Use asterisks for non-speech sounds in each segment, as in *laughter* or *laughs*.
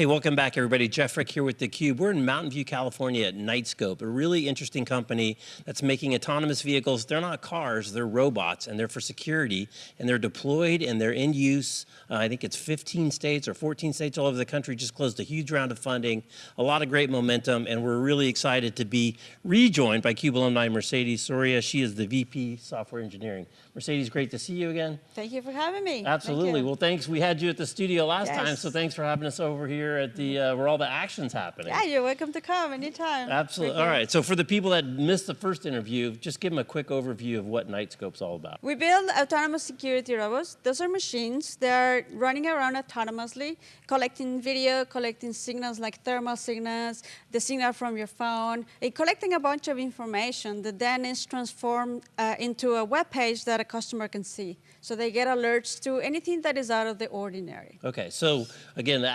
Hey, welcome back, everybody. Jeff Frick here with theCUBE. We're in Mountain View, California at Knightscope, a really interesting company that's making autonomous vehicles. They're not cars, they're robots, and they're for security, and they're deployed and they're in use. Uh, I think it's 15 states or 14 states all over the country, just closed a huge round of funding, a lot of great momentum, and we're really excited to be rejoined by CUBE alumni Mercedes Soria. She is the VP Software Engineering. Mercedes, great to see you again. Thank you for having me. Absolutely. Well, thanks. We had you at the studio last yes. time, so thanks for having us over here here at the uh, where all the action's happening. Yeah, you're welcome to come anytime. Absolutely. All right. So for the people that missed the first interview, just give them a quick overview of what Knightscope's all about. We build autonomous security robots. Those are machines. that are running around autonomously, collecting video, collecting signals like thermal signals, the signal from your phone, and collecting a bunch of information that then is transformed uh, into a web page that a customer can see. So they get alerts to anything that is out of the ordinary. Okay, so again, the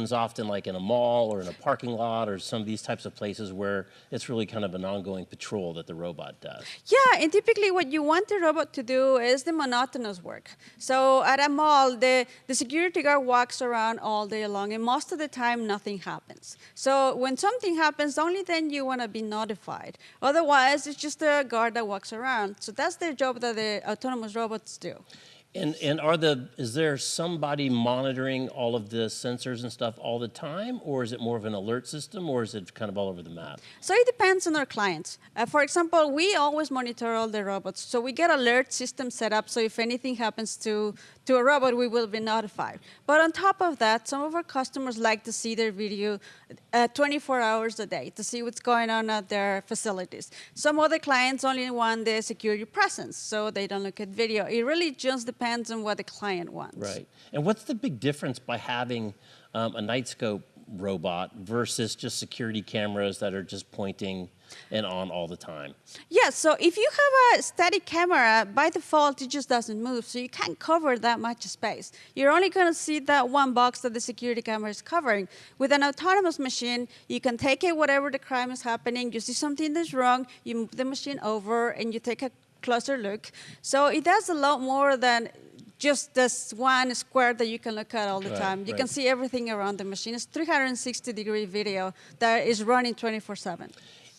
application's often like in a mall or in a parking lot or some of these types of places where it's really kind of an ongoing patrol that the robot does. Yeah, and typically what you want the robot to do is the monotonous work. So at a mall, the, the security guard walks around all day long and most of the time nothing happens. So when something happens, only then you want to be notified. Otherwise, it's just a guard that walks around. So that's the job that the autonomous robots do. And, and are the, is there somebody monitoring all of the sensors and stuff all the time, or is it more of an alert system, or is it kind of all over the map? So it depends on our clients. Uh, for example, we always monitor all the robots. So we get alert system set up, so if anything happens to, to a robot, we will be notified. But on top of that, some of our customers like to see their video uh, 24 hours a day to see what's going on at their facilities. Some other clients only want the security presence, so they don't look at video. It really just depends depends on what the client wants. Right. And what's the big difference by having um, a Knightscope robot versus just security cameras that are just pointing and on all the time? Yeah, so if you have a static camera, by default, it just doesn't move, so you can't cover that much space. You're only going to see that one box that the security camera is covering. With an autonomous machine, you can take it whatever the crime is happening, you see something that's wrong, you move the machine over, and you take a closer look. So it does a lot more than just this one square that you can look at all the right, time. You right. can see everything around the machine. It's 360 degree video that is running 24 seven.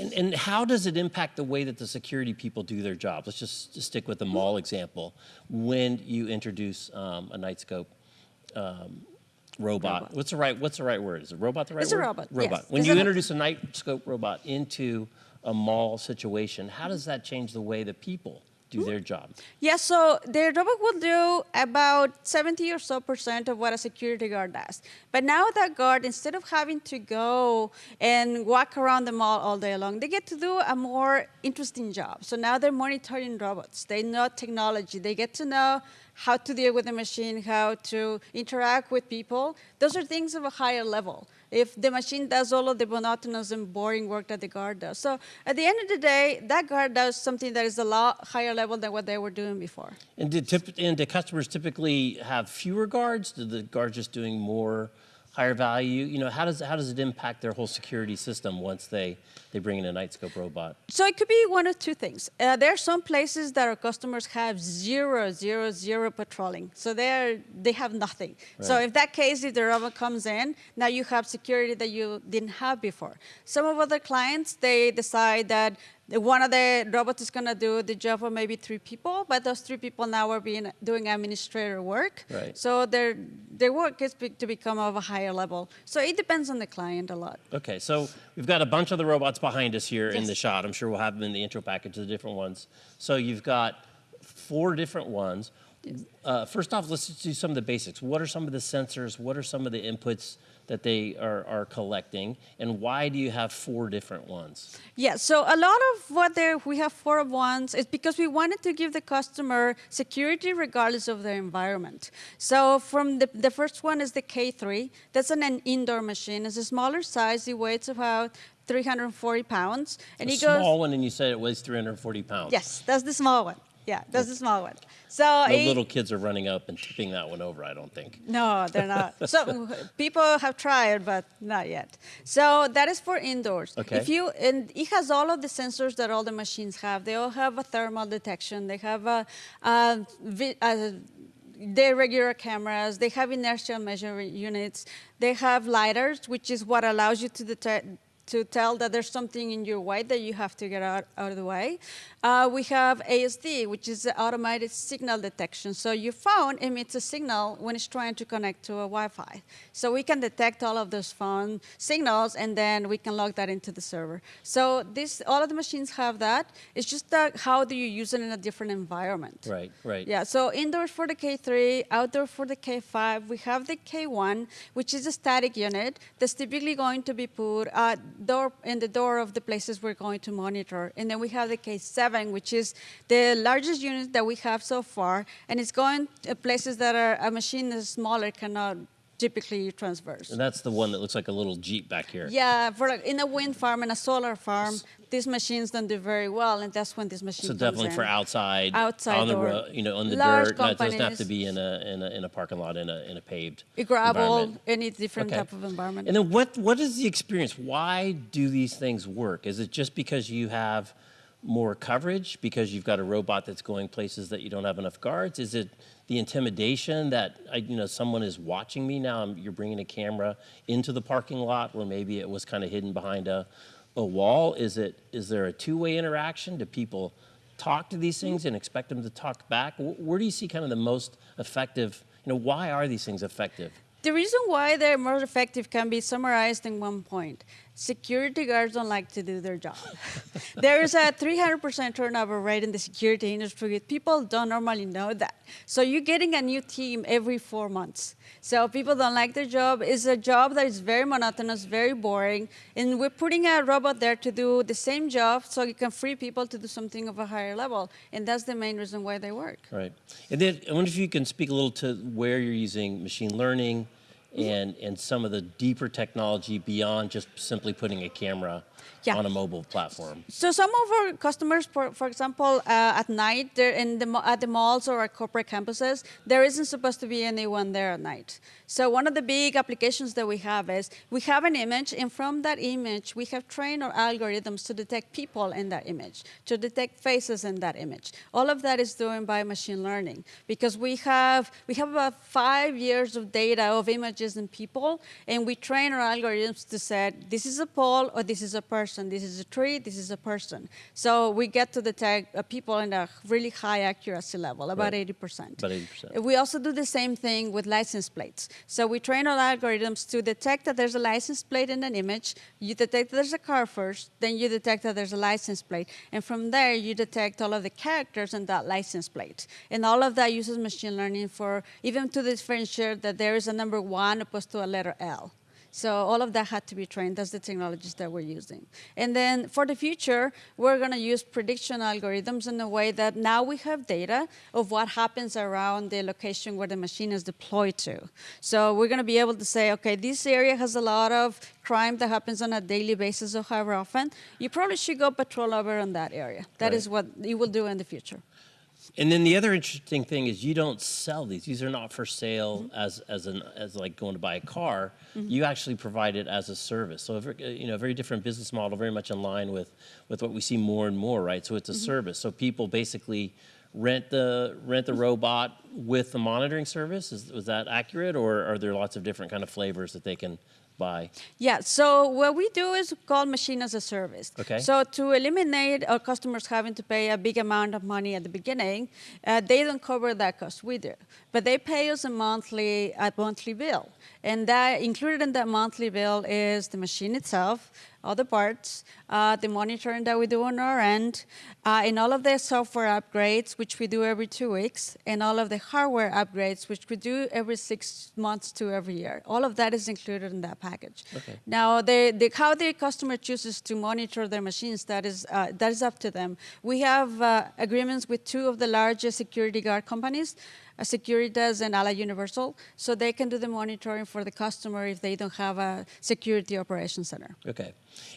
And, and, how does it impact the way that the security people do their job? Let's just, just stick with the mall example. When you introduce um, a Knightscope um, robot, robot, what's the right what's the right word? Is it robot the right it's word? It's a robot. Robot. Yes. When you introduce a Knightscope robot into a mall situation, how does that change the way the people do their job? Yeah, so the robot will do about 70 or so percent of what a security guard does. But now that guard, instead of having to go and walk around the mall all day long, they get to do a more interesting job. So now they're monitoring robots. They know technology. They get to know how to deal with the machine, how to interact with people. Those are things of a higher level if the machine does all of the monotonous and boring work that the guard does. So at the end of the day, that guard does something that is a lot higher level than what they were doing before. And did, and customers typically have fewer guards? Did the guards just doing more higher value? You know, how does, how does it impact their whole security system once they, they bring in a Knightscope robot? So it could be one of two things. Uh, there are some places that our customers have zero, zero, zero patrolling. So they're, they have nothing. Right. So in that case, if the robot comes in, now you have security that you didn't have before. Some of other clients, they decide that one of the robots is going to do the job of maybe three people, but those three people now are being doing administrator work. Right. So their their work is to become of a higher level. So it depends on the client a lot. Okay, so we've got a bunch of the robots behind us here yes. in the shot. I'm sure we'll have them in the intro package, the different ones. So you've got four different ones. Yes. Uh, first off, let's do some of the basics. What are some of the sensors? What are some of the inputs that they are, are collecting, and why do you have four different ones? Yeah, so a lot of what there we have four of ones is because we wanted to give the customer security regardless of their environment. So from the, the first one is the K3. That's an, an indoor machine. It's a smaller size. It weighs about 340 pounds. And a it goes, small one, and you said it weighs 340 pounds. Yes, that's the small one. Yeah, that's the small one. So the little kids are running up and tipping that one over, I don't think. No, they're not. *laughs* so people have tried, but not yet. So that is for indoors. Okay. If you and it has all of the sensors that all the machines have. They all have a thermal detection. They have a, a, a they're regular cameras. They have inertial measuring units. They have lidars, which is what allows you to detect to tell that there's something in your way that you have to get out, out of the way. Uh, we have ASD, which is the automated signal detection. So your phone emits a signal when it's trying to connect to a Wi-Fi. So we can detect all of those phone signals, and then we can log that into the server. So this, all of the machines have that. It's just that how do you use it in a different environment? Right, right. Yeah, so indoors for the K3, outdoor for the K5. We have the K1, which is a static unit that's typically going to be put at door in the door of the places we're going to monitor. And then we have the K7, which is the largest unit that we have so far, and it's going to places that are a machine that's smaller cannot typically transverse. And that's the one that looks like a little Jeep back here. Yeah, for like in a wind farm and a solar farm, these machines don't do very well, and that's when this machine. So definitely in. for outside, Outside on the road, you know, on the dirt. It doesn't have to be in a in a in a parking lot in a in a paved A gravel, any different Okay. type of environment. And then what what is the experience? Why do these things work? Is it just because you have more coverage because you've got a robot that's going places that you don't have enough guards? Is it the intimidation that I, you know someone is watching me now? I'm- You're bringing a camera into the parking lot where maybe it was kind of hidden behind a a wall. Is it is there a two-way interaction? Do people talk to these things and expect them to talk back? Where do you see kind of the most effective? You know, why are these things effective? The reason why they're more effective can be summarized in one point. Security guards don't like to do their job. *laughs* there is a 300% turnover rate in the security industry. People don't normally know that. So you're getting a new team every four months. So people don't like their job. It's a job that is very monotonous, very boring. And we're putting a robot there to do the same job so you can free people to do something of a higher level. And that's the main reason why they work. Right. And then I wonder if you can speak a little to where you're using machine learning and, and some of the deeper technology beyond just simply putting a camera Yeah. on a mobile platform. So some of our customers, for, for example, uh, at night, they're in the, at the malls or at corporate campuses, there isn't supposed to be anyone there at night. So one of the big applications that we have is we have an image, and from that image, we have trained our algorithms to detect people in that image, to detect faces in that image. All of that is doing by machine learning because we have we have about five years of data of images and people, and we train our algorithms to say this is a pole or this is a person, this is a tree, this is a person. So we get to detect uh, people in a really high accuracy level, about Right. 80%. About 80%. We also do the same thing with license plates. So we train our algorithms to detect that there's a license plate in an image. You detect that there's a car first, then you detect that there's a license plate. And from there, you detect all of the characters in that license plate. And all of that uses machine learning for even to differentiate that there is a number one opposed to a letter L. So all of that had to be trained. That's the technologies that we're using. And then for the future, we're going to use prediction algorithms in a way that now we have data of what happens around the location where the machine is deployed to. So we're going to be able to say, okay, this area has a lot of crime that happens on a daily basis or however often. You probably should go patrol over in that area. That is Right. what you will do in the future. And then the other interesting thing is you don't sell these. These are not for sale Mm-hmm. as as an as like going to buy a car. You actually provide it as a service. So a ver- you know, a very different business model, very much in line with with what we see more and more, right? So it's a Mm-hmm. service. So people basically rent the rent the robot with the monitoring service. Is was that accurate, or are there lots of different kind of flavors that they can buy? Yeah, so what we do is called machine as a service. Okay. So to eliminate our customers having to pay a big amount of money at the beginning, uh, they don't cover that cost. We do, but they pay us a monthly a monthly bill, and that included in that monthly bill is the machine itself, all the parts, uh, the monitoring that we do on our end, uh, and all of the software upgrades, which we do every two weeks, and all of the hardware upgrades, which we do every six months to every year. All of that is included in that package. Okay. Now, the, the, how the customer chooses to monitor their machines, that is, uh, that is up to them. We have uh, agreements with two of the largest security guard companies, Securitas and Allied Universal, so they can do the monitoring for the customer if they don't have a security operations center. Okay.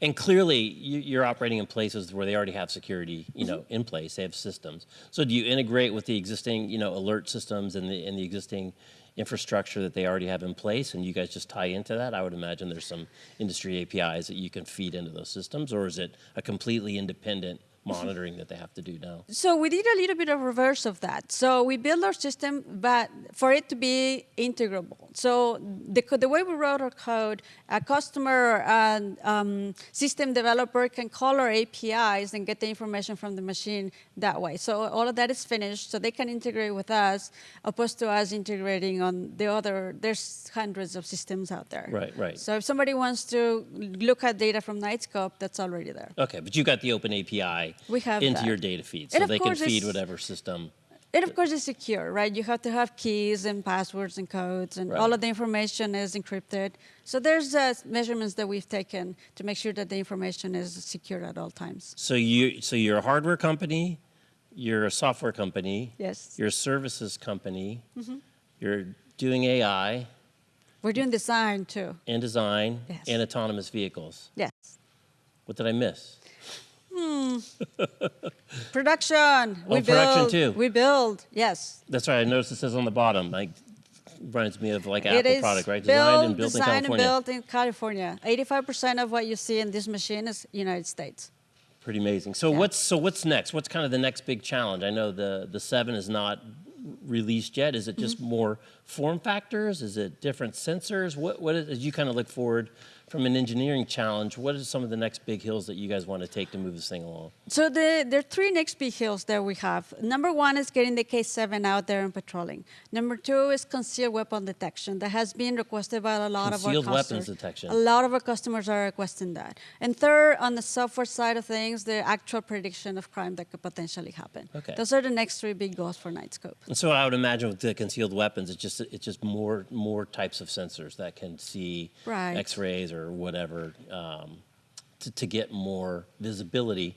And clearly, you- you're operating in places where they already have security, you know, Mm-hmm. in place. They have systems. So do you integrate with the existing, you know, alert systems and the and the existing infrastructure that they already have in place, and you guys just tie into that? I would imagine there's some industry APIs that you can feed into those systems, or is it a completely independent monitoring that they have to do now? So we did a little bit of reverse of that. So we built our system, but for it to be integrable. So the, the way we wrote our code, a customer and um, system developer can call our APIs and get the information from the machine that way. So all of that is finished, so they can integrate with us, opposed to us integrating on the other. There's hundreds of systems out there. Right, right. So if somebody wants to look at data from Knightscope, that's already there. Okay, but you got the open API We have into that. your data feed, so they can feed whatever system. It of course is secure, right? You have to have keys and passwords and codes, and all of the information is encrypted. So there's uh, measurements that we've taken to make sure that the information is secure at all times. So you, so you're a hardware company, you're a software company, Yes, you're a services company, you're doing AI we're doing design too. and design Yes. and autonomous vehicles. Yes, What did I miss? Production. we Oh, production build, too. We build. Yes, That's right. I noticed it says on the bottom, like, reminds me of like it Apple is product, right? Designed and built in designed California. and built in California. Eighty-five percent of what you see in this machine is United States. Pretty amazing. So Yeah. what's so what's next? What's kind of the next big challenge? I know the the seven is not released yet. Is it just Mm-hmm. more form factors? Is it different sensors? What what is, as you kind of look forward from an engineering challenge? What are some of the next big hills that you guys want to take to move this thing along? So the, there are three next big hills that we have. Number one is getting the K7 out there and patrolling. Number two is concealed weapon detection. That has been requested by a lot Concealed of our customers. weapons detection. A lot of our customers are requesting that. And third, on the software side of things, the actual prediction of crime that could potentially happen. Okay. Those are the next three big goals for Knightscope. And so I would imagine with the concealed weapons, it's just it's just more more types of sensors that can see Right. X-rays or whatever um, to, to get more visibility.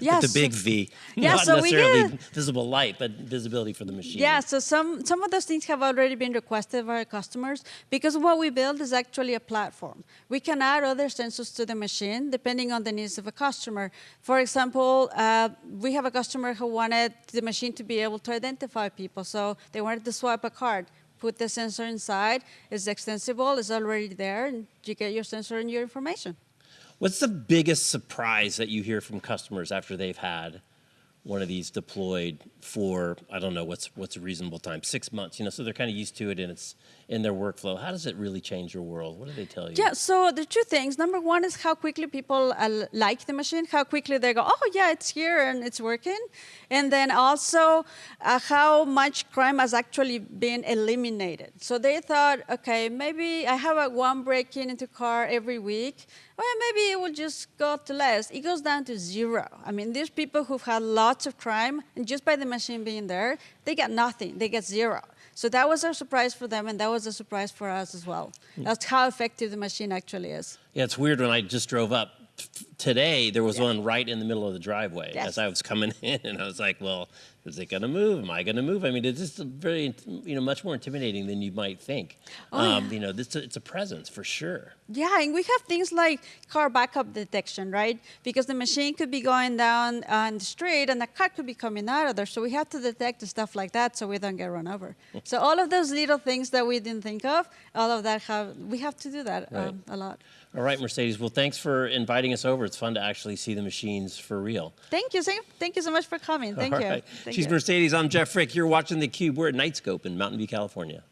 Yes. the big V, Yeah, not so we necessarily get- visible light, but visibility for the machine. Yeah, so some, some of those things have already been requested by our customers because what we build is actually a platform. We can add other sensors to the machine depending on the needs of a customer. For example, uh, we have a customer who wanted the machine to be able to identify people, so they wanted to swipe a card. Put the sensor inside, it's extensible, it's already there, and you get your sensor and your information. What's the biggest surprise that you hear from customers after they've had one of these deployed for I don't know what's what's a reasonable time? Six months you know so they're kind of used to it and it's in their workflow how does it really change your world what do they tell you Yeah, so the two things. Number one is how quickly people uh, like the machine, how quickly they go, oh, yeah, it's here and it's working. And then also uh, how much crime has actually been eliminated. So they thought, okay, maybe I have a one break in into car every week. Well, maybe it will just go to less. It goes down to zero. I mean, there's people who've had lots of crime, and just by the machine being there, they get nothing. They get zero. So that was a surprise for them, and that was a surprise for us as well. Hmm. That's how effective the machine actually is. Yeah, it's weird when I just drove up today. There was Yeah. one right in the middle of the driveway Yes. as I was coming *laughs* in, and I was like, "Well, is it going to move? Am I going to move?" I mean, it's just very, you know, much more intimidating than you might think. Oh, um, You know, this it's a presence for sure. Yeah, and we have things like car backup detection, right? Because the machine could be going down on the street and the car could be coming out of there. So we have to detect the stuff like that so we don't get run over. *laughs* so all of those little things that we didn't think of, all of that have we have to do that Right. um, a lot. All right, Mercedes. Well, thanks for inviting us over. It's fun to actually see the machines for real. Thank you, Thank you so much for coming. Thank All you. right. Thank She's. Mercedes. I'm Jeff Frick. You're watching theCUBE. We're at Knightscope in Mountain View, California.